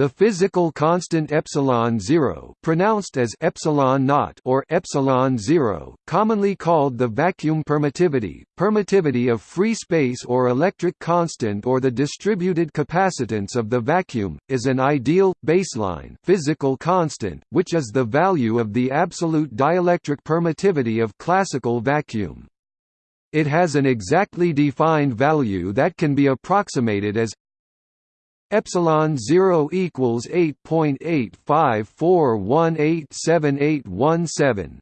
The physical constant epsilon zero, pronounced as epsilon naught or epsilon zero, commonly called the vacuum permittivity, permittivity of free space or electric constant or the distributed capacitance of the vacuum, is an ideal baseline physical constant, which is the value of the absolute dielectric permittivity of classical vacuum. It has an exactly defined value that can be approximated as epsilon 0 equals 8.854187817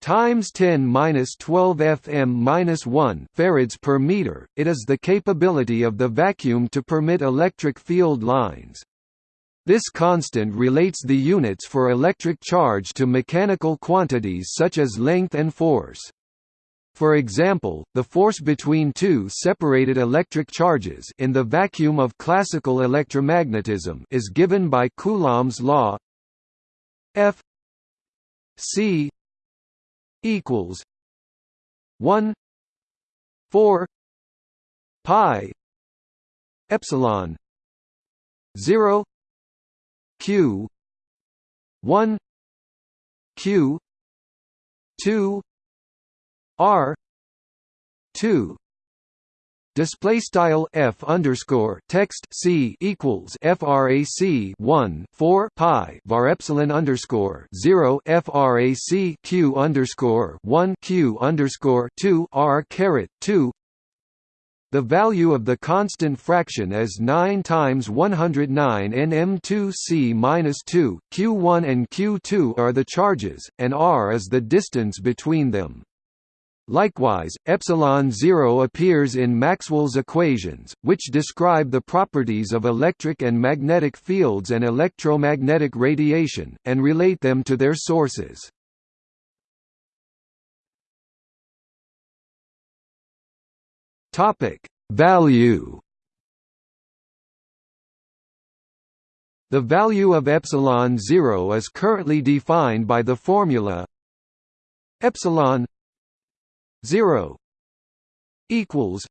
times 10 minus 12 fm minus 1 farads per meter. It is the capability of the vacuum to permit electric field lines. This constant relates the units for electric charge to mechanical quantities such as length and force. For example, the force between two separated electric charges in the vacuum of classical electromagnetism is given by Coulomb's law F C equals 1 4 pi epsilon 0 q 1 q 2 R two. Display style f underscore text c equals frac 1 4 pi var epsilon underscore 0 frac q underscore 1 q underscore 2 r caret 2 the value of the constant fraction is 9 times 109 nm2c minus 2 q1 and q2 are the charges and r is the distance between them Likewise, epsilon 0 appears in Maxwell's equations, which describe the properties of electric and magnetic fields and electromagnetic radiation, and relate them to their sources. Value. The value of epsilon 0 is currently defined by the formula epsilon 0 equals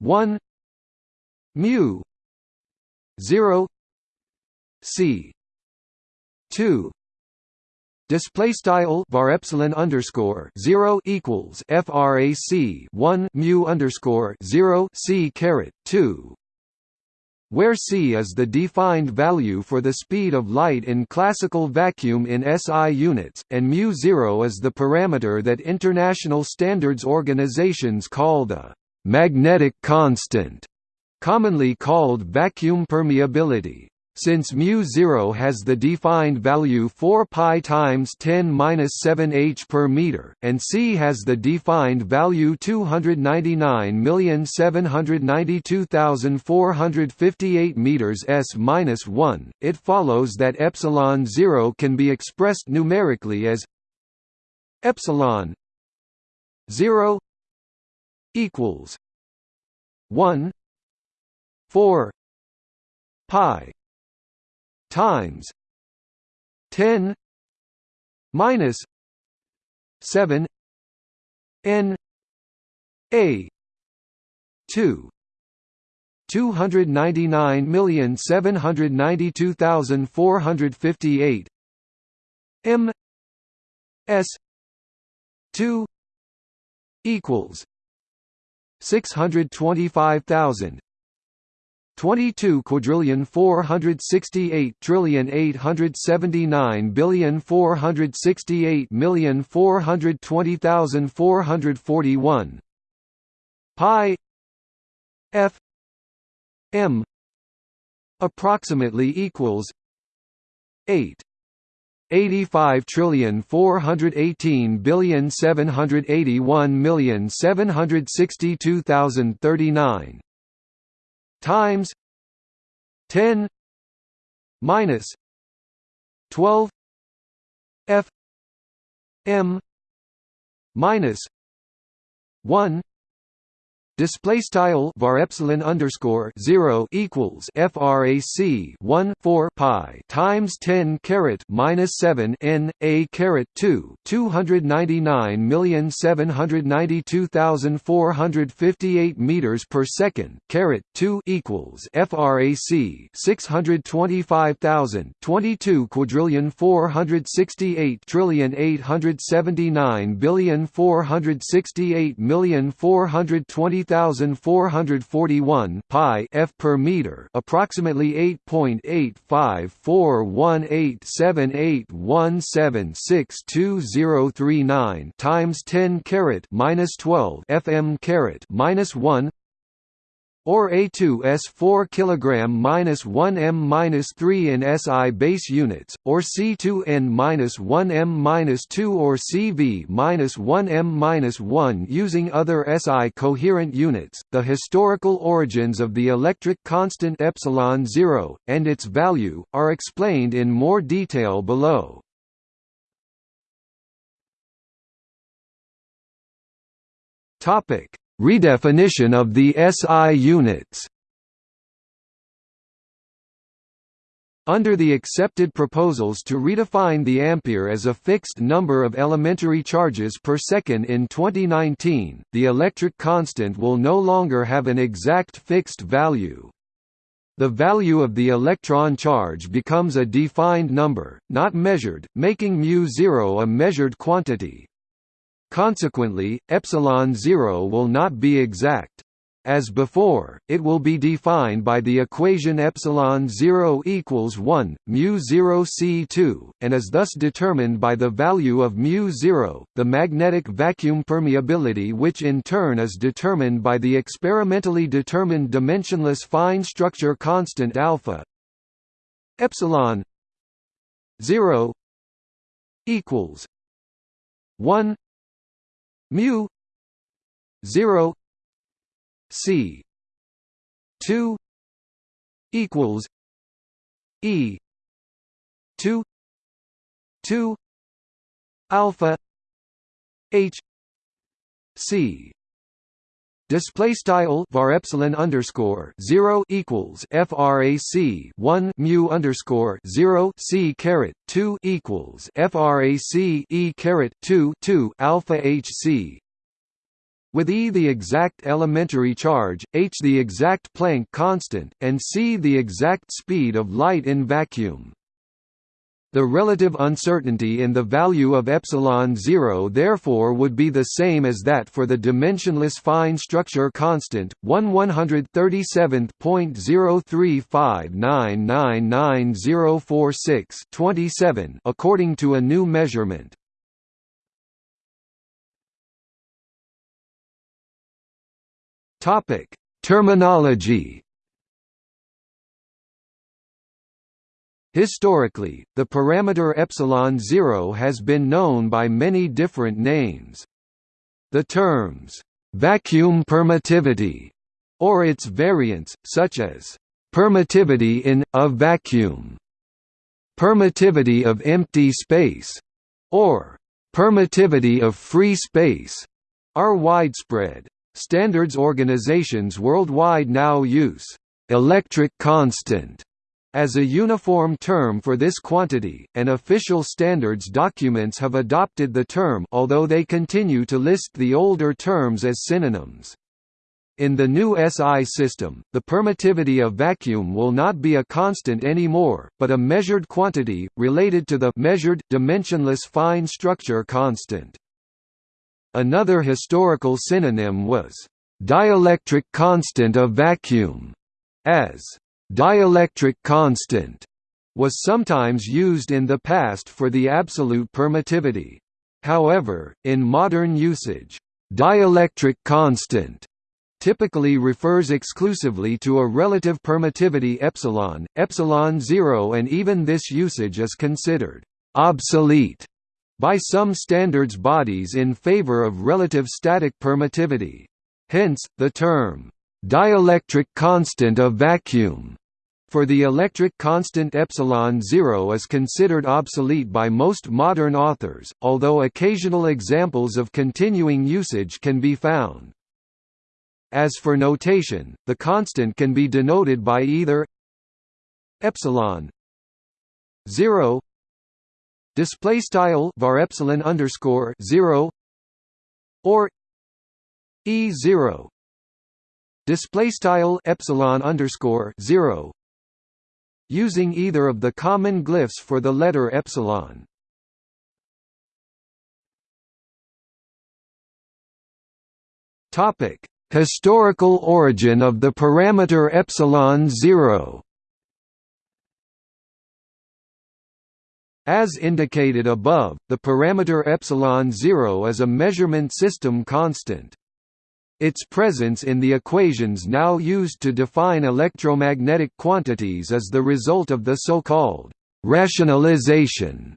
1 mu 0 c 2 Display style var epsilon underscore zero equals frac one mu underscore zero c caret two where c is the defined value for the speed of light in classical vacuum in SI units, and μ0 is the parameter that international standards organizations call the «magnetic constant», commonly called vacuum permeability. Since mu0 has the defined value 4 pi times 10 7 h per meter, and c has the defined value 299,792,458 meters s minus 1, it follows that epsilon 0 can be expressed numerically as epsilon 0 equals 1 4 pi times 10 minus 7 n a 2 299,792,458 m s 2 equals 625,000 22 quadrillion 468 trillion 879 billion 468 million 420,441 pi f m approximately equals 8 85 trillion 418 billion 781 million 762,039 times 10 minus 12 f m minus 1 Display style var epsilon underscore zero equals frac one four pi times ten caret minus seven n a caret two two hundred ninety nine million seven hundred ninety two thousand four hundred fifty eight meters per second caret two equals frac six hundred twenty five thousand twenty two quadrillion four hundred sixty eight trillion eight hundred seventy nine billion four hundred sixty eight million four hundred twenty 3441 pi f per meter, approximately 8.85418781762039 times 10 caret minus 12 fm caret minus 1 or A2S 4 kg minus 1 m minus 3 in SI base units, or C2N minus 1 m minus 2 or CV minus 1 m minus 1 using other SI coherent units. The historical origins of the electric constant epsilon zero and its value are explained in more detail below. Topic Redefinition of the SI units Under the accepted proposals to redefine the ampere as a fixed number of elementary charges per second in 2019, the electric constant will no longer have an exact fixed value. The value of the electron charge becomes a defined number, not measured, making μ0 a measured quantity. Consequently, epsilon 0 will not be exact. As before, it will be defined by the equation epsilon 0 equals 1 mu 0 c2 and is thus determined by the value of mu 0, the magnetic vacuum permeability which in turn is determined by the experimentally determined dimensionless fine structure constant alpha epsilon 0 equals 1 mu. 0 c. 2 equals. E. 2 2 alpha. H. C Display style var epsilon underscore zero equals frac one mu underscore zero c caret two equals frac e caret two two alpha h c. With E the exact elementary charge, h the exact Planck constant, and c the exact speed of light in vacuum. The relative uncertainty in the value of epsilon 0 therefore would be the same as that for the dimensionless fine structure constant 1 137.035999046 according to a new measurement. Topic: Terminology Historically, the parameter epsilon 0 has been known by many different names. The terms vacuum permittivity or its variants, such as permittivity in a vacuum, permittivity of empty space, or permittivity of free space, are widespread. Standards organizations worldwide now use electric constant as a uniform term for this quantity, and official standards documents have adopted the term although they continue to list the older terms as synonyms. In the new SI system, the permittivity of vacuum will not be a constant anymore, but a measured quantity, related to the measured, dimensionless fine structure constant. Another historical synonym was, "...dielectric constant of vacuum", as Dielectric constant was sometimes used in the past for the absolute permittivity. However, in modern usage, dielectric constant typically refers exclusively to a relative permittivity epsilon, epsilon 0 and even this usage is considered obsolete by some standards bodies in favor of relative static permittivity. Hence, the term Dielectric constant of vacuum for the electric constant epsilon 0 is considered obsolete by most modern authors, although occasional examples of continuing usage can be found. As for notation, the constant can be denoted by either epsilon 0 display style var epsilon underscore 0 or e 0 display style epsilon underscore 0 using either of the common glyphs for the letter epsilon topic historical origin of the parameter epsilon 0 As indicated above, the parameter epsilon 0 is a measurement system constant. Its presence in the equations now used to define electromagnetic quantities is the result of the so-called rationalization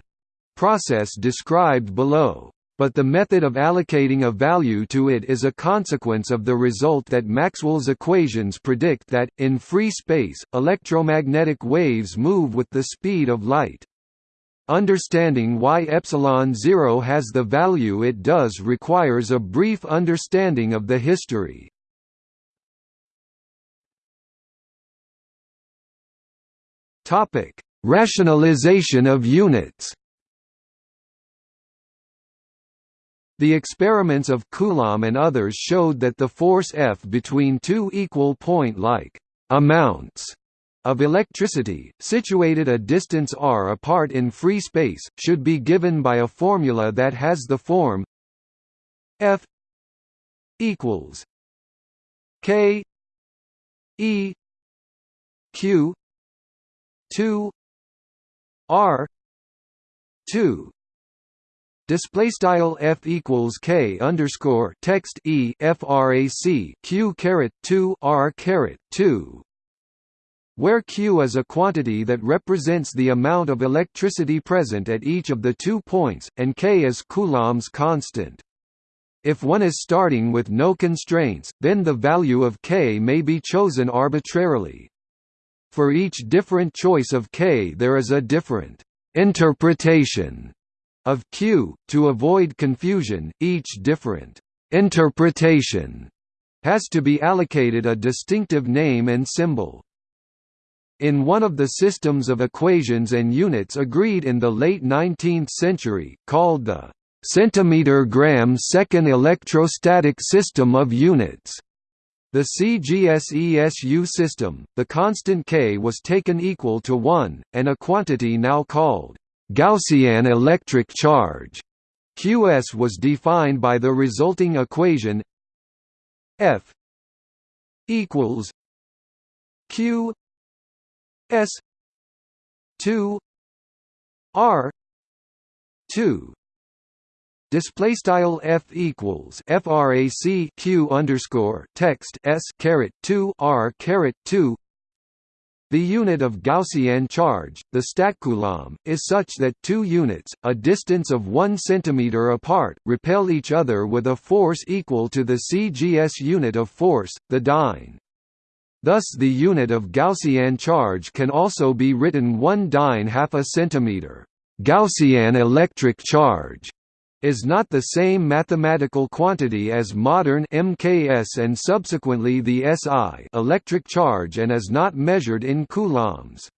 process described below. But the method of allocating a value to it is a consequence of the result that Maxwell's equations predict that, in free space, electromagnetic waves move with the speed of light. Understanding why epsilon 0 has the value it does requires a brief understanding of the history. Topic: Rationalization of units. The experiments of Coulomb and others showed that the force F between two equal point-like amounts of electricity, situated a distance r apart in free space, should be given by a formula that has the form F equals K E Q two R two. Display style f equals k underscore text e frac q caret two r caret two where Q is a quantity that represents the amount of electricity present at each of the two points, and K is Coulomb's constant. If one is starting with no constraints, then the value of K may be chosen arbitrarily. For each different choice of K there is a different interpretation of Q. To avoid confusion, each different interpretation has to be allocated a distinctive name and symbol. In one of the systems of equations and units agreed in the late 19th century, called the centimeter-gram second electrostatic system of units, the CGSESU system, the constant K was taken equal to 1, and a quantity now called Gaussian electric charge QS was defined by the resulting equation F equals Q S two R two Display style f equals frac q underscore text s caret two r caret two. The unit of Gaussian charge, the statcoulomb, is such that two units, a distance of one centimeter apart, repel each other with a force equal to the CGS unit of force, the dyne. Thus the unit of Gaussian charge can also be written 1 dyne half a centimeter. Gaussian electric charge is not the same mathematical quantity as modern MKS and subsequently the SI electric charge and is not measured in coulombs.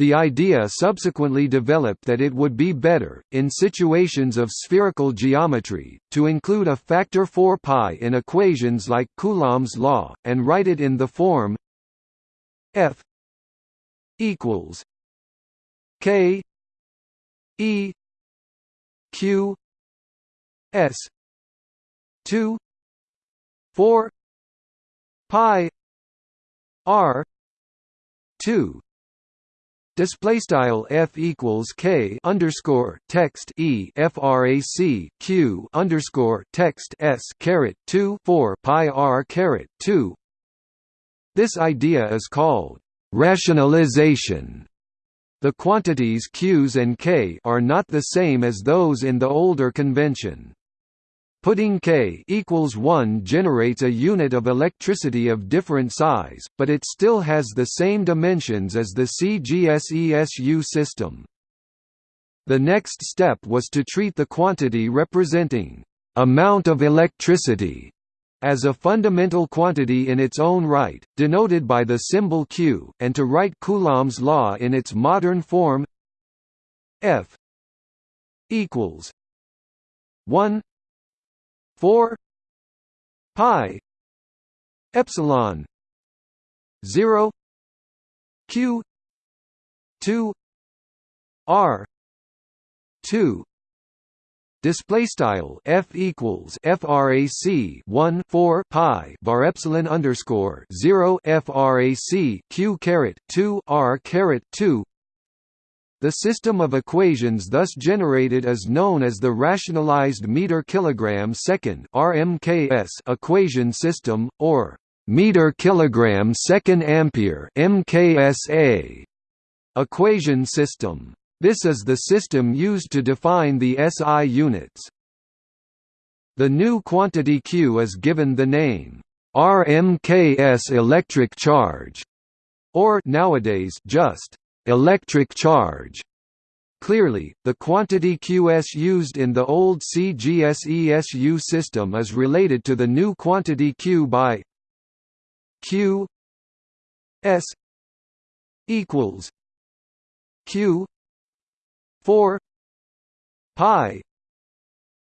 The idea subsequently developed that it would be better, in situations of spherical geometry, to include a factor 4 pi in equations like Coulomb's law, and write it in the form F equals K E Q S two four pi R two Display style f equals k underscore text e frac q underscore text s caret two four pi r caret two. This idea is called rationalization. The quantities q's and k are not the same as those in the older convention. Putting K equals 1 generates a unit of electricity of different size, but it still has the same dimensions as the CGSESU system. The next step was to treat the quantity representing amount of electricity as a fundamental quantity in its own right, denoted by the symbol q, and to write Coulomb's law in its modern form F equals 1 4 pi epsilon 0 q 2 r 2 Display style f equals frac 1 4 pi var epsilon underscore 0 frac q caret 2 r caret 2. The system of equations thus generated is known as the rationalized meter kilogram second (RMKS) equation system, or meter kilogram second ampere (MKSA) equation system. This is the system used to define the SI units. The new quantity Q is given the name RMKS electric charge, or nowadays just electric charge. Clearly, the quantity Qs used in the old CGSESU system is related to the new quantity Q by Q S equals Q 4 pi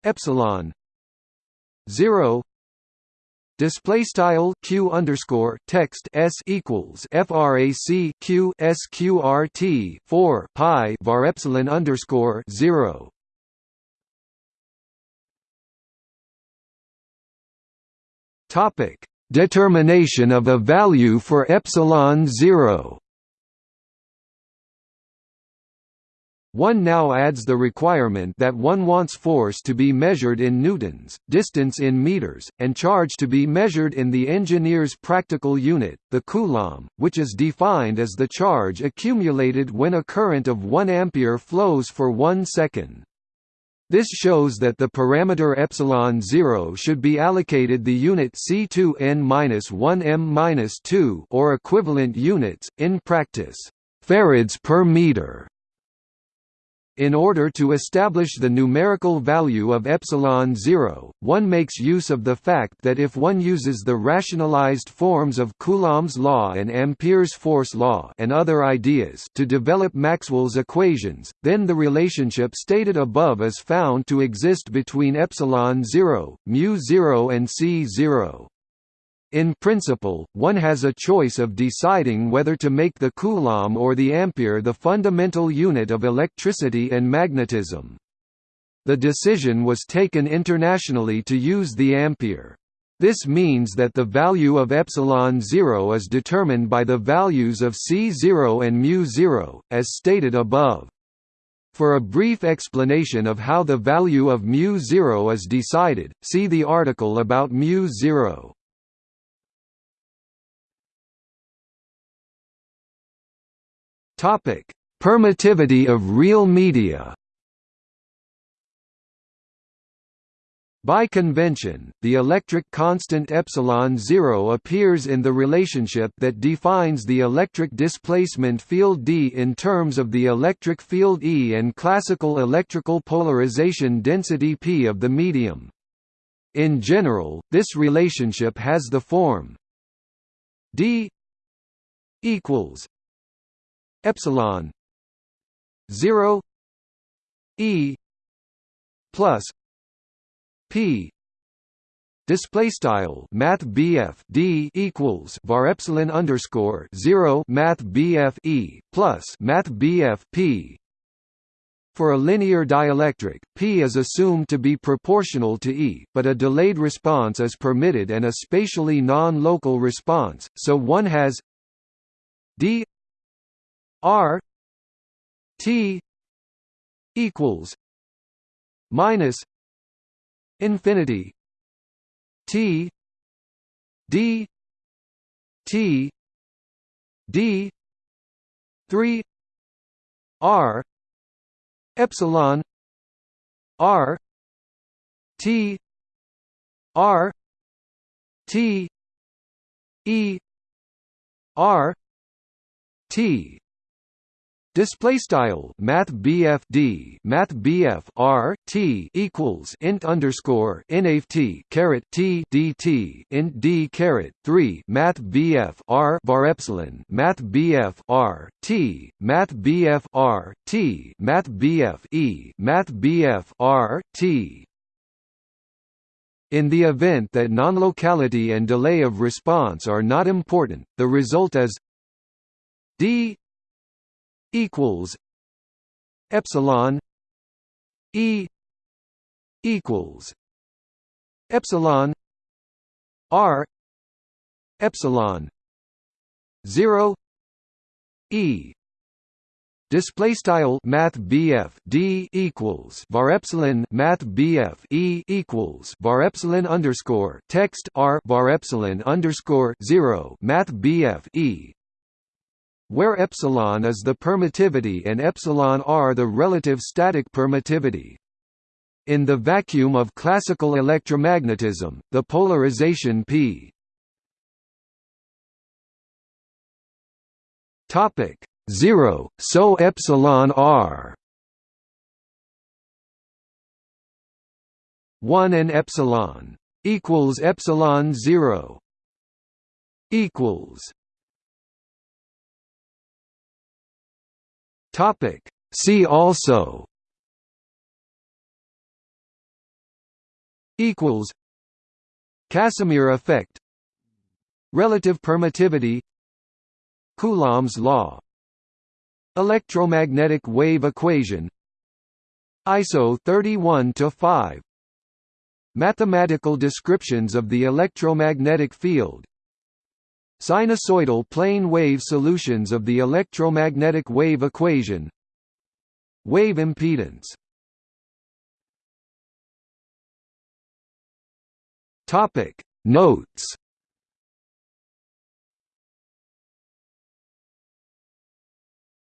epsilon 0 display style q underscore text s equals frac q sqrt 4 pi var epsilon underscore 0 topic. Determination of a value for epsilon 0 One now adds the requirement that one wants force to be measured in newtons, distance in meters, and charge to be measured in the engineer's practical unit, the coulomb, which is defined as the charge accumulated when a current of 1 ampere flows for 1 second. This shows that the parameter epsilon 0 should be allocated the unit C2n-1m-2 or equivalent units in practice, farads per meter. In order to establish the numerical value of epsilon 0, one makes use of the fact that if one uses the rationalized forms of Coulomb's law and Ampere's force law and other ideas to develop Maxwell's equations, then the relationship stated above is found to exist between epsilon 0, mu 0 and c 0. In principle, one has a choice of deciding whether to make the coulomb or the ampere the fundamental unit of electricity and magnetism. The decision was taken internationally to use the ampere. This means that the value of epsilon 0 is determined by the values of c0 and mu0, as stated above. For a brief explanation of how the value of mu0 is decided, see the article about mu0. Topic: Permittivity of real media. By convention, the electric constant epsilon 0 appears in the relationship that defines the electric displacement field D in terms of the electric field E and classical electrical polarization density P of the medium. In general, this relationship has the form D equals epsilon 0 e plus p Display style Math BF D equals var epsilon underscore zero Math BF E plus Math BF P. For a linear dielectric, P is assumed to be proportional to E, but a delayed response is permitted and a spatially non-local response, so one has d R T equals minus infinity T D T D three R epsilon R T R T E R T Display style Math BF D Math BF R T equals int underscore NAFT caret T DT int D caret three Math BF R var epsilon Math BF R T Math BF R T Math BF E Math BF R T. In the event that non-locality and delay of response are not important, the result is d equals epsilon e equals epsilon r epsilon 0 e. Display style Math BF D equals var epsilon Math BF E equals var epsilon underscore text R var epsilon underscore zero Math BF E where epsilon is the permittivity and epsilon r the relative static permittivity. In the vacuum of classical electromagnetism, the polarization p topic 0 so epsilon r 1 and epsilon equals epsilon 0 equals Topic. See also. Equals. Casimir effect. Relative permittivity. Coulomb's law. Electromagnetic wave equation. ISO 31 to 5 Mathematical descriptions of the electromagnetic field Sinusoidal plane wave solutions of the electromagnetic wave equation. Wave impedance. Notes